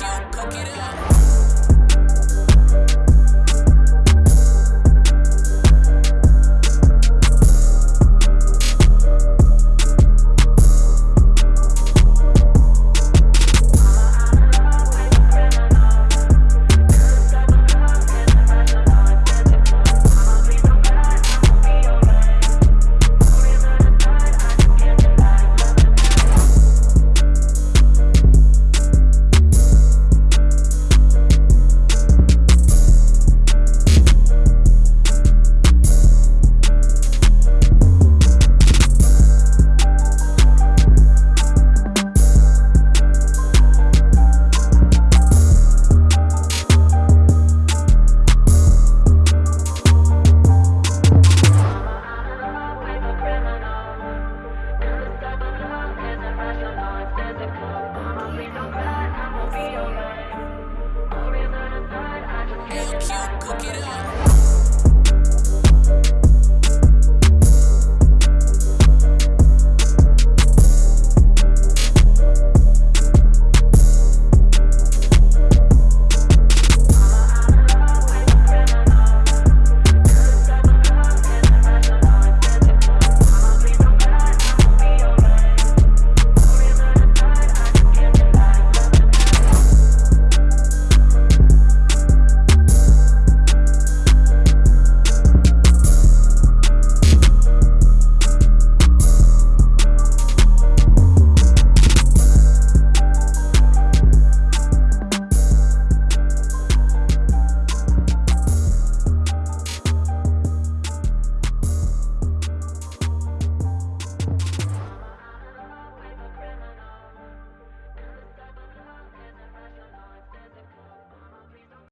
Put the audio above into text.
Yo, cook it up. fuck it up.